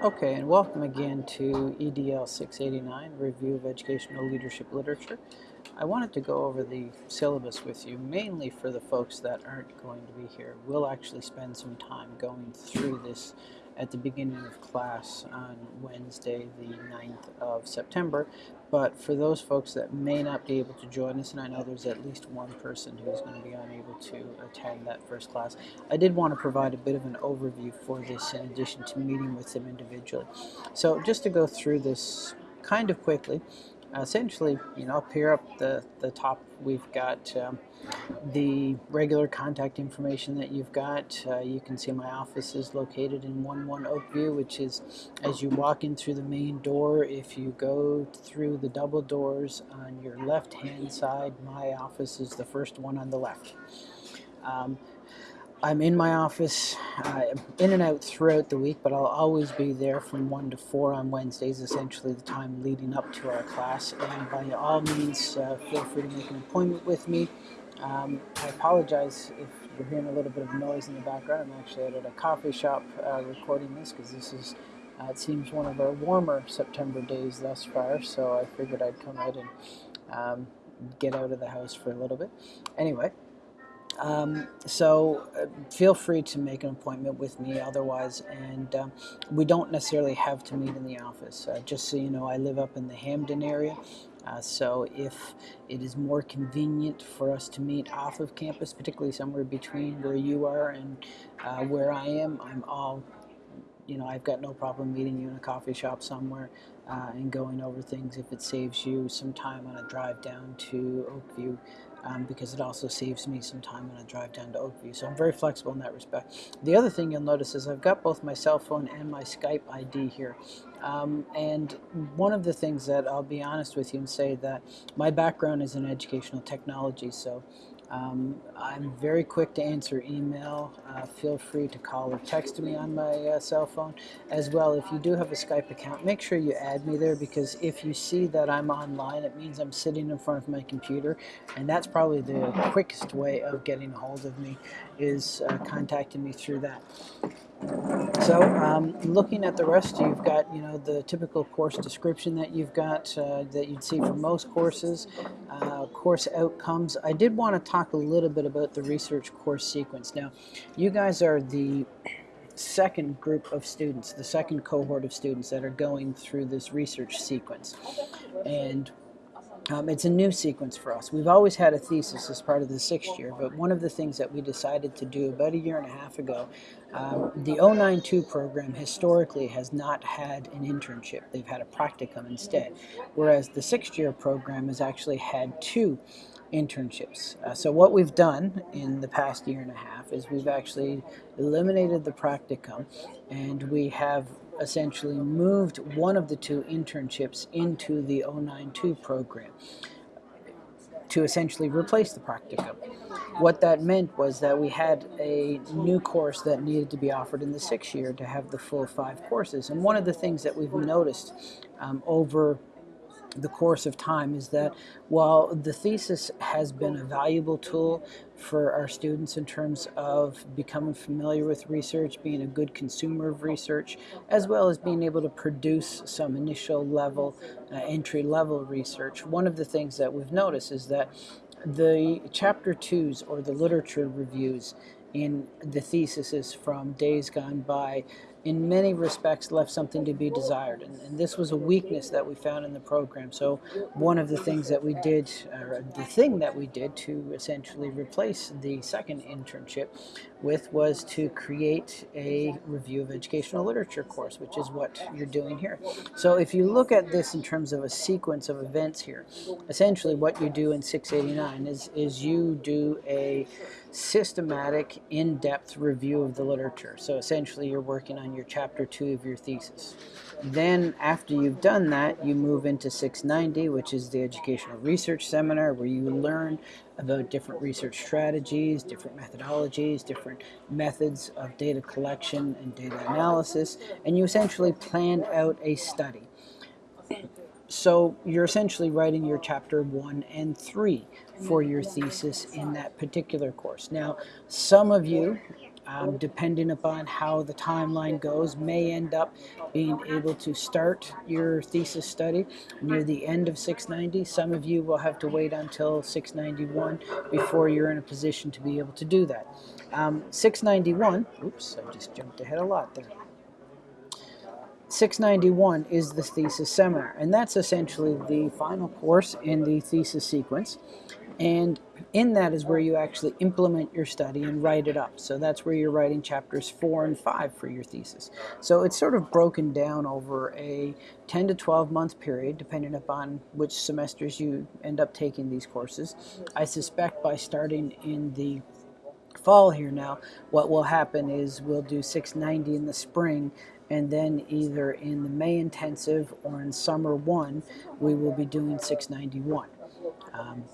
Okay, and welcome again to EDL 689, Review of Educational Leadership Literature. I wanted to go over the syllabus with you, mainly for the folks that aren't going to be here. We'll actually spend some time going through this at the beginning of class on Wednesday, the 9th of September. But for those folks that may not be able to join us, and I know there's at least one person who's going to be unable to attend that first class, I did want to provide a bit of an overview for this in addition to meeting with them individually. So just to go through this kind of quickly, essentially, you know, up here up the, the top, we've got um, the regular contact information that you've got. Uh, you can see my office is located in 11 Oakview, which is as you walk in through the main door, if you go through the double doors on your left hand side, my office is the first one on the left. Um, I'm in my office, uh, in and out throughout the week, but I'll always be there from 1 to 4 on Wednesdays, essentially the time leading up to our class. And by all means, uh, feel free to make an appointment with me. Um, I apologize if you're hearing a little bit of noise in the background. I'm actually at a coffee shop uh, recording this because this is, uh, it seems, one of our warmer September days thus far, so I figured I'd come out and um, get out of the house for a little bit. Anyway, um, so uh, feel free to make an appointment with me otherwise, and um, we don't necessarily have to meet in the office. Uh, just so you know, I live up in the Hamden area, uh, so if it is more convenient for us to meet off of campus, particularly somewhere between where you are and uh, where I am, I'm all you know, I've got no problem meeting you in a coffee shop somewhere uh, and going over things if it saves you some time on a drive down to Oakview um, because it also saves me some time when I drive down to Oakview. So I'm very flexible in that respect. The other thing you'll notice is I've got both my cell phone and my Skype ID here. Um, and one of the things that I'll be honest with you and say that my background is in educational technology, so um, I'm very quick to answer email. Uh, feel free to call or text me on my uh, cell phone. As well, if you do have a Skype account, make sure you add me there because if you see that I'm online, it means I'm sitting in front of my computer. And that's probably the quickest way of getting a hold of me is uh, contacting me through that. So um, looking at the rest, you've got you know the typical course description that you've got uh, that you'd see for most courses, uh, course outcomes. I did want to talk a little bit about the research course sequence. Now, you guys are the second group of students, the second cohort of students that are going through this research sequence. And um, it's a new sequence for us. We've always had a thesis as part of the sixth year, but one of the things that we decided to do about a year and a half ago, um, the 092 program historically has not had an internship. They've had a practicum instead, whereas the sixth year program has actually had two internships. Uh, so what we've done in the past year and a half is we've actually eliminated the practicum and we have essentially moved one of the two internships into the 092 program to essentially replace the practicum. What that meant was that we had a new course that needed to be offered in the sixth year to have the full five courses. And one of the things that we've noticed um, over the course of time is that while the thesis has been a valuable tool for our students in terms of becoming familiar with research, being a good consumer of research, as well as being able to produce some initial level, uh, entry level research, one of the things that we've noticed is that the chapter twos or the literature reviews in the theses from days gone by in many respects left something to be desired. And, and, this was a weakness that we found in the program. So one of the things that we did, or the thing that we did to essentially replace the second internship with was to create a review of educational literature course, which is what you're doing here. So if you look at this in terms of a sequence of events here, essentially what you do in 689 is, is you do a systematic, in-depth review of the literature. So essentially you're working on your chapter two of your thesis. Then after you've done that, you move into 690, which is the educational research seminar where you learn about different research strategies, different methodologies, different methods of data collection and data analysis, and you essentially plan out a study. So you're essentially writing your chapter one and three for your thesis in that particular course. Now, some of you um, depending upon how the timeline goes, may end up being able to start your thesis study near the end of 690. Some of you will have to wait until 691 before you're in a position to be able to do that. Um, 691, oops, I just jumped ahead a lot there. 691 is the thesis seminar, and that's essentially the final course in the thesis sequence. And in that is where you actually implement your study and write it up. So that's where you're writing chapters four and five for your thesis. So it's sort of broken down over a 10 to 12 month period, depending upon which semesters you end up taking these courses. I suspect by starting in the fall here now, what will happen is we'll do 690 in the spring and then either in the May intensive or in summer one, we will be doing 691. Um,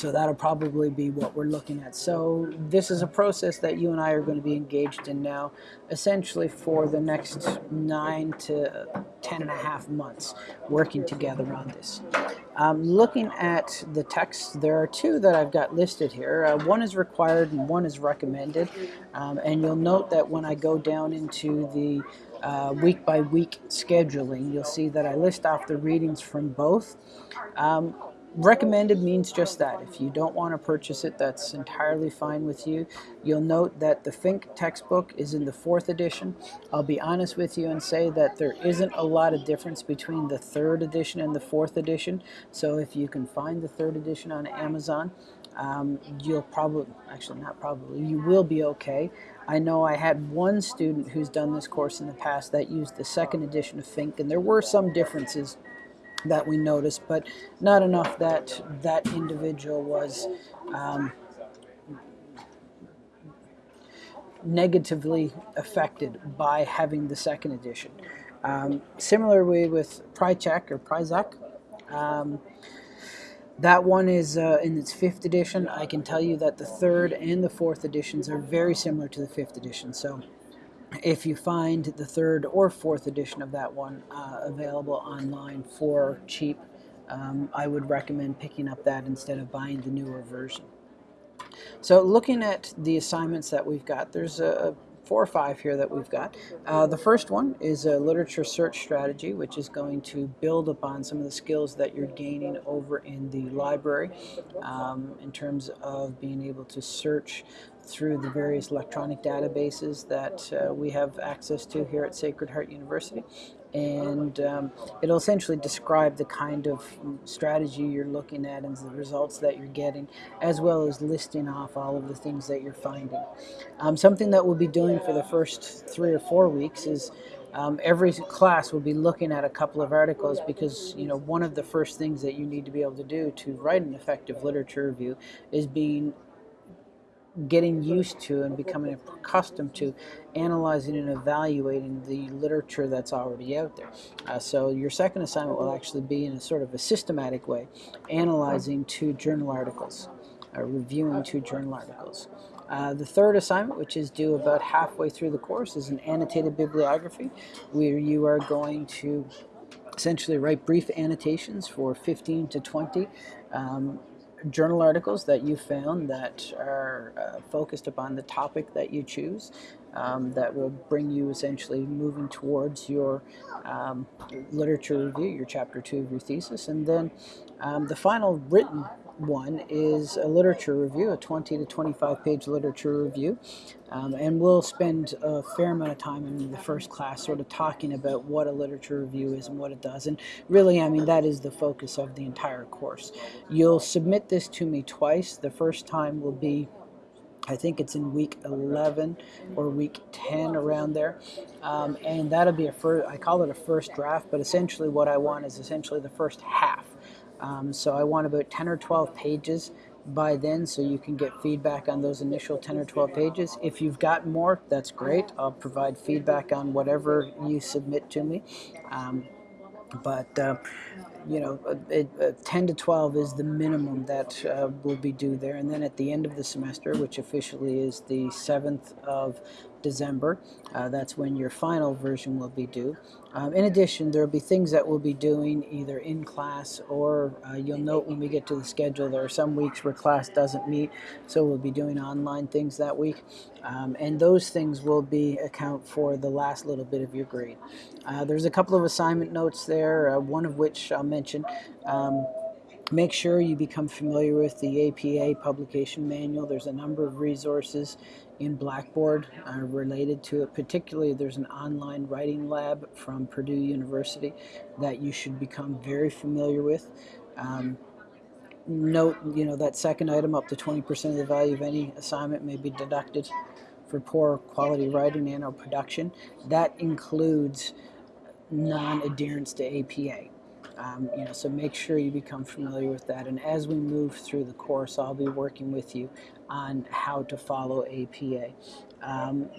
so that'll probably be what we're looking at. So this is a process that you and I are going to be engaged in now, essentially for the next nine to ten and a half months, working together on this. Um, looking at the text, there are two that I've got listed here. Uh, one is required and one is recommended. Um, and you'll note that when I go down into the uh, week by week scheduling, you'll see that I list off the readings from both. Um, recommended means just that. If you don't want to purchase it, that's entirely fine with you. You'll note that the Fink textbook is in the fourth edition. I'll be honest with you and say that there isn't a lot of difference between the third edition and the fourth edition. So if you can find the third edition on Amazon, um, you'll probably, actually not probably, you will be okay. I know I had one student who's done this course in the past that used the second edition of Fink, and there were some differences that we noticed, but not enough that that individual was um, negatively affected by having the second edition. Um, similarly with Prychek or Pryzak, um, that one is uh, in its fifth edition. I can tell you that the third and the fourth editions are very similar to the fifth edition. So if you find the third or fourth edition of that one uh, available online for cheap, um, I would recommend picking up that instead of buying the newer version. So looking at the assignments that we've got, there's a four or five here that we've got. Uh, the first one is a literature search strategy, which is going to build upon some of the skills that you're gaining over in the library um, in terms of being able to search through the various electronic databases that uh, we have access to here at Sacred Heart University. And um, it'll essentially describe the kind of strategy you're looking at and the results that you're getting, as well as listing off all of the things that you're finding. Um, something that we'll be doing for the first three or four weeks is um, every class will be looking at a couple of articles because you know one of the first things that you need to be able to do to write an effective literature review is being getting used to and becoming accustomed to analyzing and evaluating the literature that's already out there. Uh, so your second assignment will actually be in a sort of a systematic way, analyzing two journal articles, uh, reviewing two journal articles. Uh, the third assignment, which is due about halfway through the course, is an annotated bibliography where you are going to essentially write brief annotations for 15 to 20 um, journal articles that you found that are uh, focused upon the topic that you choose um, that will bring you essentially moving towards your um, literature review, your chapter two of your thesis. And then um, the final written one is a literature review, a 20 to 25 page literature review. Um, and we'll spend a fair amount of time in the first class sort of talking about what a literature review is and what it does. And really, I mean, that is the focus of the entire course. You'll submit this to me twice. The first time will be I think it's in week 11 or week 10 around there. Um, and that'll be a first, I call it a first draft, but essentially what I want is essentially the first half. Um, so I want about 10 or 12 pages by then so you can get feedback on those initial 10 or 12 pages. If you've got more, that's great. I'll provide feedback on whatever you submit to me. Um, but uh, you know, it, uh, 10 to 12 is the minimum that uh, will be due there. And then at the end of the semester, which officially is the 7th of December. Uh, that's when your final version will be due. Um, in addition, there will be things that we'll be doing either in class or uh, you'll note when we get to the schedule, there are some weeks where class doesn't meet, so we'll be doing online things that week. Um, and those things will be account for the last little bit of your grade. Uh, there's a couple of assignment notes there, uh, one of which I'll mention. Um, Make sure you become familiar with the APA publication manual. There's a number of resources in Blackboard uh, related to it. Particularly, there's an online writing lab from Purdue University that you should become very familiar with. Um, note, you know, that second item, up to 20% of the value of any assignment may be deducted for poor quality writing and or production. That includes non-adherence to APA. Um, you know, so make sure you become familiar with that. And as we move through the course, I'll be working with you on how to follow APA. Um,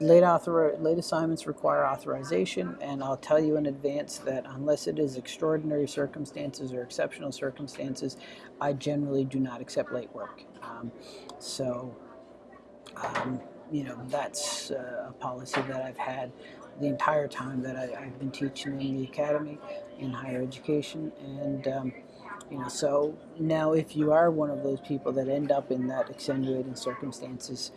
late, author, late assignments require authorization, and I'll tell you in advance that unless it is extraordinary circumstances or exceptional circumstances, I generally do not accept late work. Um, so, um, you know, that's uh, a policy that I've had the entire time that I, have been teaching in the academy in higher education. And, um, you know, so now if you are one of those people that end up in that extenuating circumstances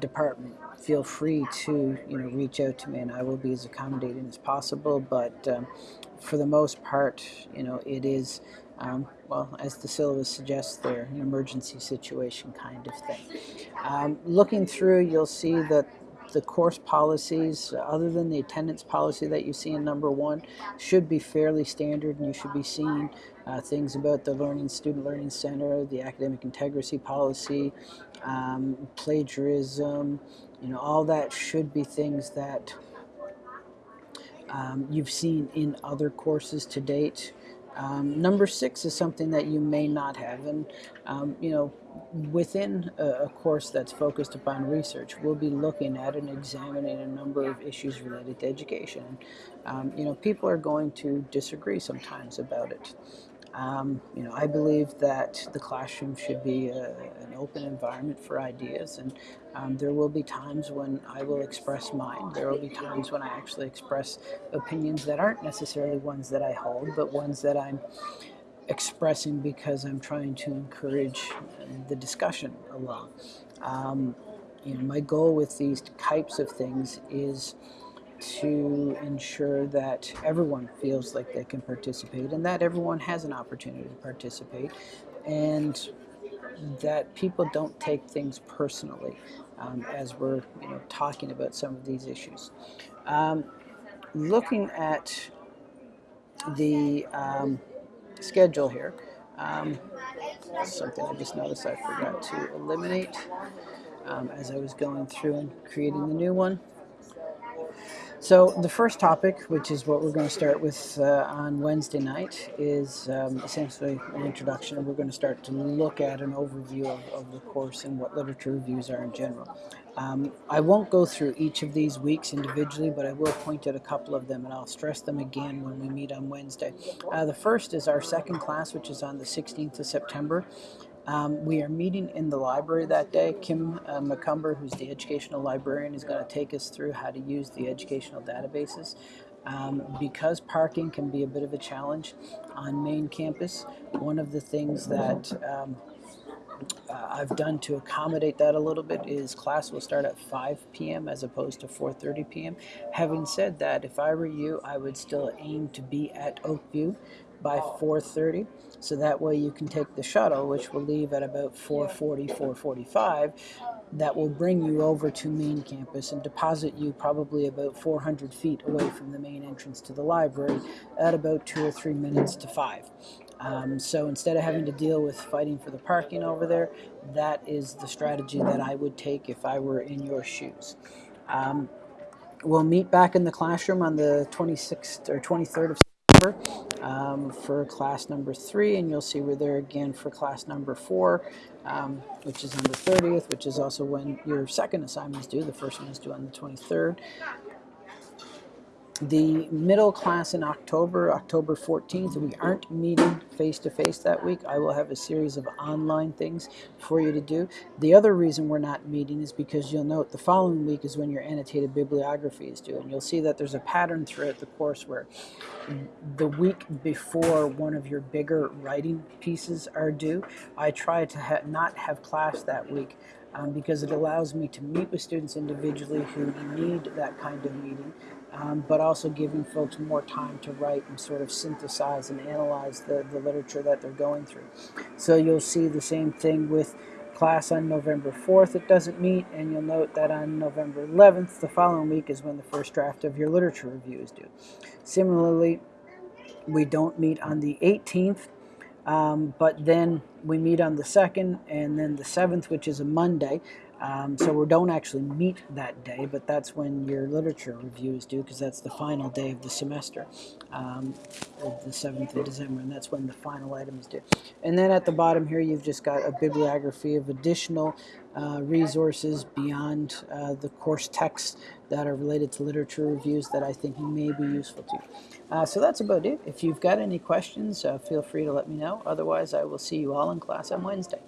department, feel free to, you know, reach out to me and I will be as accommodating as possible. But um, for the most part, you know, it is, um, well, as the syllabus suggests there, an emergency situation kind of thing. Um, looking through, you'll see that the course policies, other than the attendance policy that you see in number one, should be fairly standard and you should be seeing uh, things about the Learning Student Learning Center, the academic integrity policy, um, plagiarism, you know, all that should be things that um, you've seen in other courses to date. Um, number six is something that you may not have, and um, you know, within a, a, course that's focused upon research, we'll be looking at and examining a number of issues related to education. Um, you know, people are going to disagree sometimes about it. Um, you know, I believe that the classroom should be a, an open environment for ideas, and um, there will be times when I will express mine. There will be times when I actually express opinions that aren't necessarily ones that I hold, but ones that I'm expressing because I'm trying to encourage the discussion along. Um, you know, my goal with these types of things is to ensure that everyone feels like they can participate and that everyone has an opportunity to participate and that people don't take things personally um, as we're you know, talking about some of these issues. Um, looking at the um, schedule here, um, something I just noticed I forgot to eliminate um, as I was going through and creating the new one. So the first topic, which is what we're going to start with uh, on Wednesday night, is um, essentially an introduction. We're going to start to look at an overview of, of the course and what literature reviews are in general. Um, I won't go through each of these weeks individually, but I will point out a couple of them, and I'll stress them again when we meet on Wednesday. Uh, the first is our second class, which is on the 16th of September. Um, we are meeting in the library that day. Kim uh, McCumber, who's the educational librarian, is going to take us through how to use the educational databases. Um, because parking can be a bit of a challenge on main campus, one of the things that um, uh, I've done to accommodate that a little bit is class will start at 5 p.m. as opposed to 4.30 p.m. Having said that, if I were you, I would still aim to be at Oakview by 4.30 so that way you can take the shuttle which will leave at about 4.40 4.45 that will bring you over to main campus and deposit you probably about 400 feet away from the main entrance to the library at about two or three minutes to five. Um, so instead of having to deal with fighting for the parking over there that is the strategy that I would take if I were in your shoes. Um, we'll meet back in the classroom on the 26th or 23rd of um, for class number three, and you'll see we're there again for class number four, um, which is on the 30th, which is also when your second assignment is due. The first one is due on the 23rd. The middle class in October, October 14th, we aren't meeting face to face that week. I will have a series of online things for you to do. The other reason we're not meeting is because you'll note the following week is when your annotated bibliography is due. And you'll see that there's a pattern throughout the course where the week before one of your bigger writing pieces are due, I try to ha not have class that week um, because it allows me to meet with students individually who need that kind of meeting, um, but also giving folks more time to write and sort of synthesize and analyze the, the literature that they're going through. So you'll see the same thing with class on November 4th it doesn't meet and you'll note that on November 11th the following week is when the first draft of your literature review is due. Similarly we don't meet on the 18th um, but then we meet on the 2nd and then the 7th, which is a Monday. Um, so we don't actually meet that day, but that's when your literature review is due because that's the final day of the semester, um, the 7th of December, and that's when the final item is due. And then at the bottom here, you've just got a bibliography of additional uh, resources beyond uh, the course texts that are related to literature reviews that I think may be useful to you. Uh, so that's about it. If you've got any questions, uh, feel free to let me know. Otherwise, I will see you all in class on Wednesday.